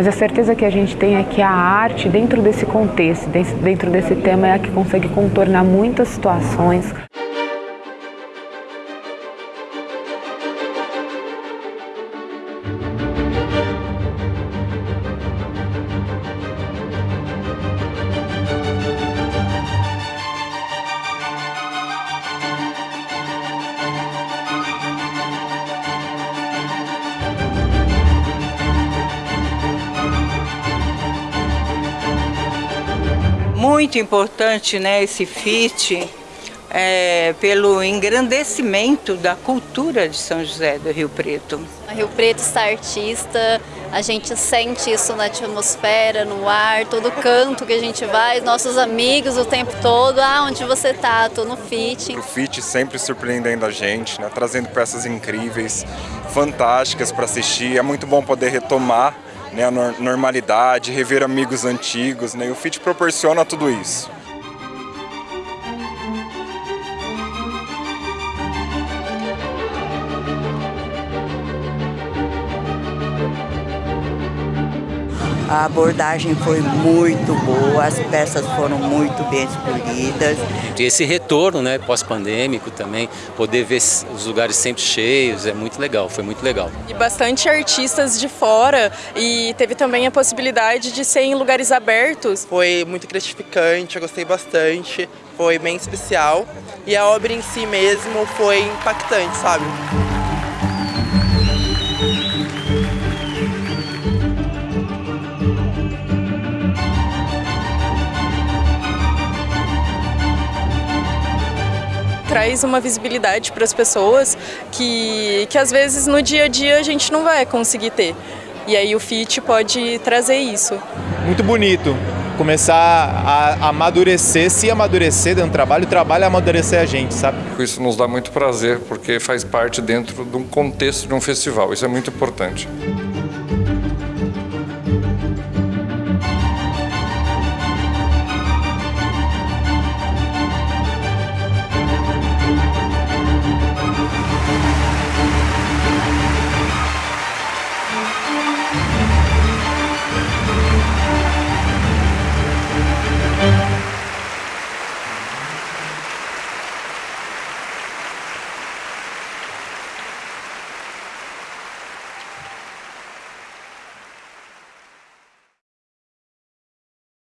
mas a certeza que a gente tem é que a arte, dentro desse contexto, dentro desse tema, é a que consegue contornar muitas situações. Muito importante né, esse FIT é, pelo engrandecimento da cultura de São José do Rio Preto. A Rio Preto está artista, a gente sente isso na atmosfera, no ar, todo canto que a gente vai, nossos amigos o tempo todo, ah, onde você está? Estou no FIT. O FIT sempre surpreendendo a gente, né, trazendo peças incríveis, fantásticas para assistir, é muito bom poder retomar né, a normalidade, rever amigos antigos, né, e o FIT proporciona tudo isso. A abordagem foi muito boa, as peças foram muito bem escolhidas. E esse retorno né, pós-pandêmico também, poder ver os lugares sempre cheios, é muito legal, foi muito legal. E bastante artistas de fora e teve também a possibilidade de ser em lugares abertos. Foi muito gratificante, eu gostei bastante, foi bem especial. E a obra em si mesmo foi impactante, sabe? Traz uma visibilidade para as pessoas que, que às vezes no dia a dia a gente não vai conseguir ter. E aí o FIT pode trazer isso. Muito bonito. Começar a amadurecer, se amadurecer dentro do trabalho, o trabalho é amadurecer a gente, sabe? Isso nos dá muito prazer, porque faz parte dentro de um contexto de um festival. Isso é muito importante.